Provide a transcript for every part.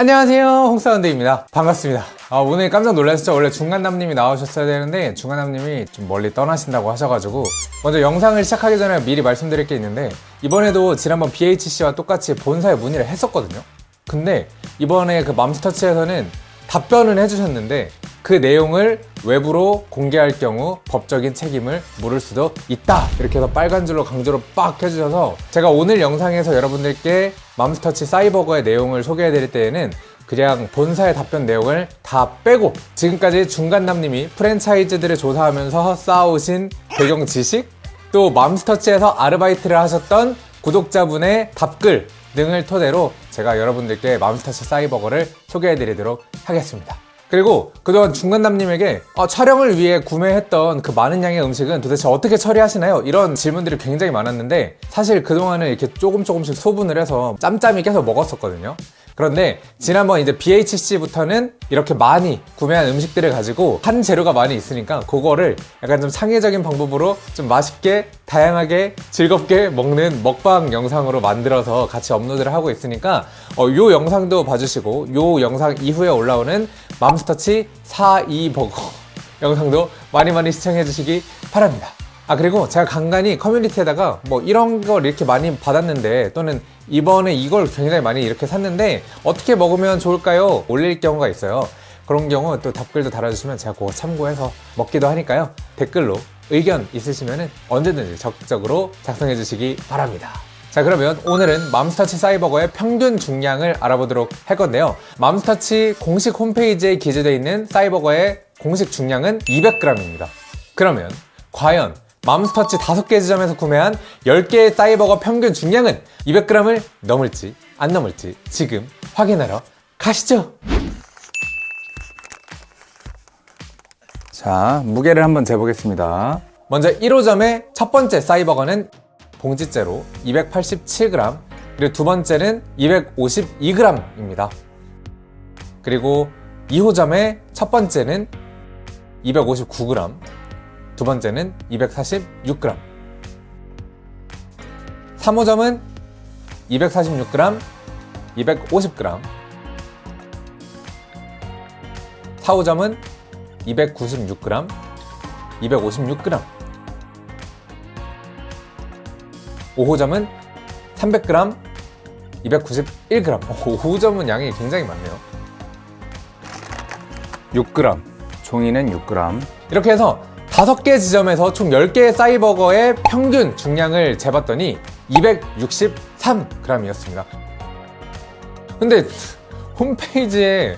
안녕하세요. 홍사운드입니다. 반갑습니다. 아, 오늘 깜짝 놀라셨죠? 원래 중간남님이 나오셨어야 되는데 중간남님이 좀 멀리 떠나신다고 하셔가지고 먼저 영상을 시작하기 전에 미리 말씀드릴 게 있는데 이번에도 지난번 BHC와 똑같이 본사에 문의를 했었거든요. 근데 이번에 그 맘스터치에서는 답변을 해주셨는데 그 내용을 외부로 공개할 경우 법적인 책임을 물을 수도 있다. 이렇게 해서 빨간 줄로 강조로 빡 해주셔서 제가 오늘 영상에서 여러분들께 맘스터치 사이버거의 내용을 소개해 드릴 때에는 그냥 본사의 답변 내용을 다 빼고 지금까지 중간남님이 프랜차이즈들을 조사하면서 쌓아오신 배경 지식 또 맘스터치에서 아르바이트를 하셨던 구독자분의 답글 등을 토대로 제가 여러분들께 맘스터치 사이버거를 소개해 드리도록 하겠습니다 그리고 그동안 중간남님에게 아, 촬영을 위해 구매했던 그 많은 양의 음식은 도대체 어떻게 처리하시나요? 이런 질문들이 굉장히 많았는데 사실 그동안은 이렇게 조금 조금씩 소분을 해서 짬짬이 계속 먹었었거든요 그런데 지난번 이제 BHC부터는 이렇게 많이 구매한 음식들을 가지고 한 재료가 많이 있으니까 그거를 약간 좀 창의적인 방법으로 좀 맛있게 다양하게 즐겁게 먹는 먹방 영상으로 만들어서 같이 업로드를 하고 있으니까 어, 요 영상도 봐주시고 요 영상 이후에 올라오는 맘스터치 42버거. 영상도 많이 많이 시청해 주시기 바랍니다. 아 그리고 제가 간간히 커뮤니티에다가 뭐 이런 걸 이렇게 많이 받았는데 또는 이번에 이걸 굉장히 많이 이렇게 샀는데 어떻게 먹으면 좋을까요? 올릴 경우가 있어요. 그런 경우 또 답글도 달아주시면 제가 그거 참고해서 먹기도 하니까요. 댓글로 의견 있으시면 언제든지 적극적으로 작성해 주시기 바랍니다 자 그러면 오늘은 맘스터치 사이버거의 평균 중량을 알아보도록 할 건데요. 맘스터치 공식 홈페이지에 기재되어 있는 사이버거의 공식 중량은 200g입니다. 그러면 과연 맘스터치 5개 지점에서 구매한 10개의 사이버거 평균 중량은 200g을 넘을지 안 넘을지 지금 확인하러 가시죠. 자 무게를 한번 재보겠습니다. 먼저 1호점의 첫 번째 사이버거는 봉지째로 287g 그리고 두 번째는 252g입니다. 그리고 2호점의 첫 번째는 259g 두 번째는 246g 3호점은 246g 250g 4호점은 296g 256g 5호점은 300g 291g 5호점은 양이 굉장히 많네요. 6g 종이는 6g 이렇게 해서 5개 지점에서 총 10개의 사이버거의 평균 중량을 재봤더니 263g이었습니다. 근데 홈페이지에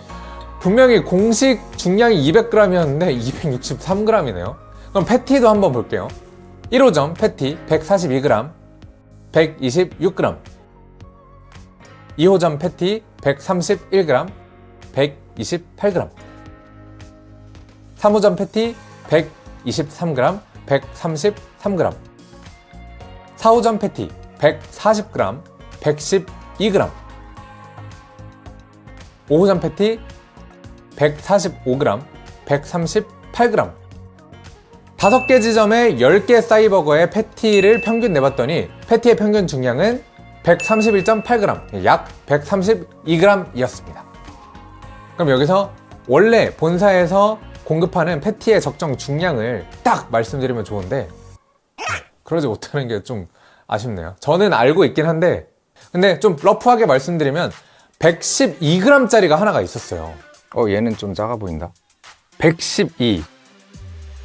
분명히 공식 중량이 200g이었는데 263g이네요. 그럼 패티도 한번 볼게요. 1호점 패티 142g 126g 2호점 패티 131g 128g 3호점 패티 123g 133g 4호점 패티 140g 112g 5호점 패티 145g 138g 5개 지점에 10개 사이버거의 패티를 평균 내봤더니 패티의 평균 중량은 131.8g 약 132g 이었습니다. 그럼 여기서 원래 본사에서 공급하는 패티의 적정 중량을 딱 말씀드리면 좋은데 그러지 못하는 게 좀 아쉽네요. 저는 알고 있긴 한데 근데 좀 러프하게 말씀드리면 112g 짜리가 하나가 있었어요. 어 얘는 좀 작아 보인다. 112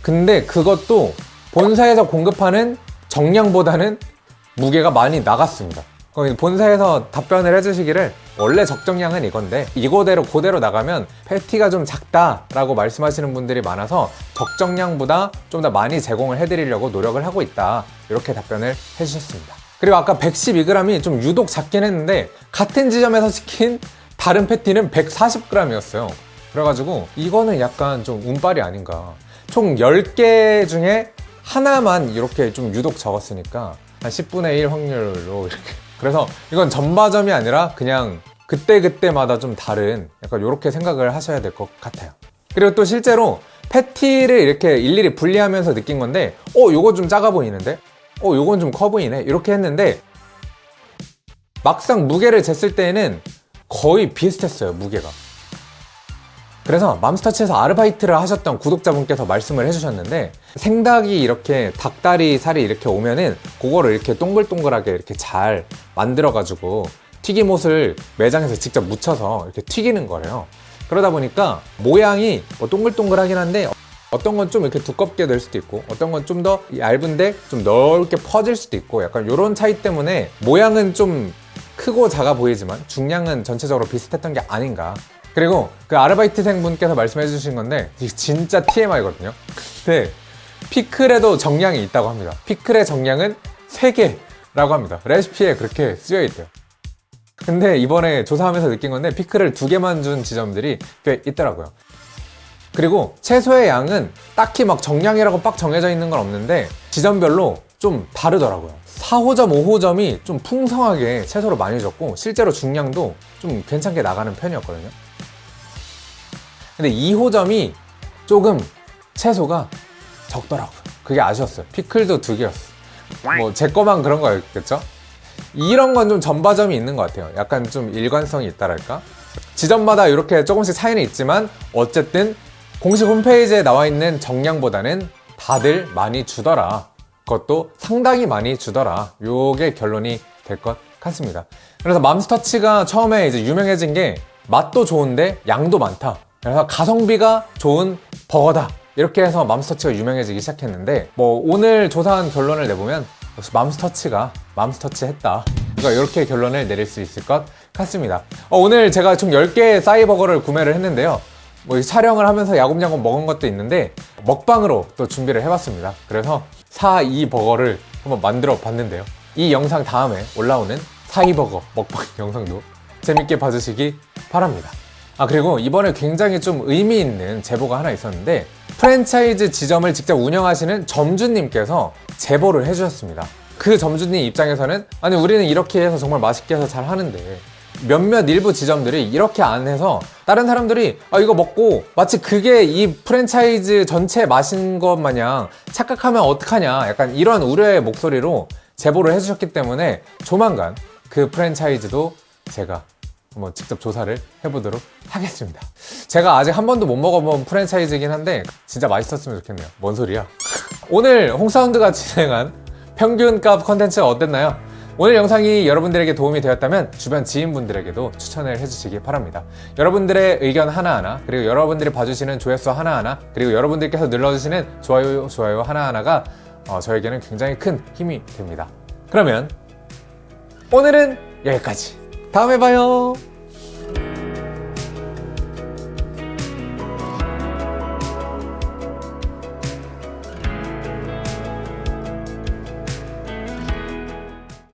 근데 그것도 본사에서 공급하는 정량보다는 무게가 많이 나갔습니다. 본사에서 답변을 해주시기를 원래 적정량은 이건데 이거대로 그대로 나가면 패티가 좀 작다 라고 말씀하시는 분들이 많아서 적정량보다 좀 더 많이 제공을 해드리려고 노력을 하고 있다. 이렇게 답변을 해주셨습니다. 그리고 아까 112g이 좀 유독 작긴 했는데 같은 지점에서 시킨 다른 패티는 140g이었어요. 그래가지고 이거는 약간 좀 운빨이 아닌가. 총 10개 중에 하나만 이렇게 좀 유독 적었으니까 한 10분의 1 확률로 이렇게. 그래서 이건 전바점이 아니라 그냥 그때그때마다 좀 다른 약간 이렇게 생각을 하셔야 될 것 같아요. 그리고 또 실제로 패티를 이렇게 일일이 분리하면서 느낀 건데 어 요거 좀 작아 보이는데? 어 요건 좀 커 보이네. 이렇게 했는데 막상 무게를 쟀을 때에는 거의 비슷했어요 무게가 그래서 맘스터치에서 아르바이트를 하셨던 구독자분께서 말씀을 해주셨는데 생닭이 이렇게 닭다리 살이 이렇게 오면은 그거를 이렇게 동글동글하게 이렇게 잘 만들어가지고 튀김옷을 매장에서 직접 묻혀서 이렇게 튀기는 거래요. 그러다 보니까 모양이 뭐 동글동글하긴 한데 어떤 건 좀 이렇게 두껍게 될 수도 있고 어떤 건 좀 더 얇은데 좀 넓게 퍼질 수도 있고 약간 이런 차이 때문에 모양은 좀 크고 작아 보이지만 중량은 전체적으로 비슷했던 게 아닌가 그리고 그 아르바이트생 분께서 말씀해 주신 건데 진짜 TMI거든요. 근데 피클에도 정량이 있다고 합니다. 피클의 정량은 3개라고 합니다. 레시피에 그렇게 쓰여 있대요. 근데 이번에 조사하면서 느낀 건데 피클을 두 개만 준 지점들이 꽤 있더라고요. 그리고 채소의 양은 딱히 막 정량이라고 빡 정해져 있는 건 없는데 지점별로 좀 다르더라고요. 4호점, 5호점이 좀 풍성하게 채소를 많이 줬고 실제로 중량도 좀 괜찮게 나가는 편이었거든요 근데 2호점이 조금 채소가 적더라고요. 그게 아쉬웠어요. 피클도 두 개였어 뭐 제 거만 그런 거였겠죠? 이런 건 좀 전바점이 있는 것 같아요. 약간 좀 일관성이 있다랄까? 지점마다 이렇게 조금씩 차이는 있지만 어쨌든 공식 홈페이지에 나와 있는 정량보다는 다들 많이 주더라. 그것도 상당히 많이 주더라. 요게 결론이 될 것 같습니다. 그래서 맘스터치가 처음에 이제 유명해진 게 맛도 좋은데 양도 많다 그래서 가성비가 좋은 버거다. 이렇게 해서 맘스터치가 유명해지기 시작했는데 뭐 오늘 조사한 결론을 내보면 맘스터치가 맘스터치 했다. 그러니까 이렇게 결론을 내릴 수 있을 것 같습니다. 어, 오늘 제가 총 10개의 싸이버거를 구매를 했는데요. 뭐이 촬영을 하면서 야곱야곱 먹은 것도 있는데 먹방으로 또 준비를 해봤습니다. 그래서 사이 버거를 한번 만들어 봤는데요. 이 영상 다음에 올라오는 사이버거 먹방 영상도 재밌게 봐주시기 바랍니다 아 그리고 이번에 굉장히 좀 의미 있는 제보가 하나 있었는데 프랜차이즈 지점을 직접 운영하시는 점주님께서 제보를 해주셨습니다. 그 점주님 입장에서는 아니 우리는 이렇게 해서 정말 맛있게 해서 잘 하는데 몇몇 일부 지점들이 이렇게 안 해서 다른 사람들이 아 이거 먹고 마치 그게 이 프랜차이즈 전체 맛인 것 마냥 착각하면 어떡하냐 약간 이런 우려의 목소리로 제보를 해주셨기 때문에 조만간 그 프랜차이즈도 제가 한번 직접 조사를 해보도록 하겠습니다 제가 아직 한 번도 못 먹어본 프랜차이즈이긴 한데 진짜 맛있었으면 좋겠네요 뭔 소리야 오늘 홍사운드가 진행한 평균값 컨텐츠가 어땠나요? 오늘 영상이 여러분들에게 도움이 되었다면 주변 지인분들에게도 추천을 해주시기 바랍니다. 여러분들의 의견 하나하나 그리고 여러분들이 봐주시는 조회수 하나하나 그리고 여러분들께서 눌러주시는 좋아요 좋아요 하나하나가 어, 저에게는 굉장히 큰 힘이 됩니다. 그러면 오늘은 여기까지. 다음에 봐요.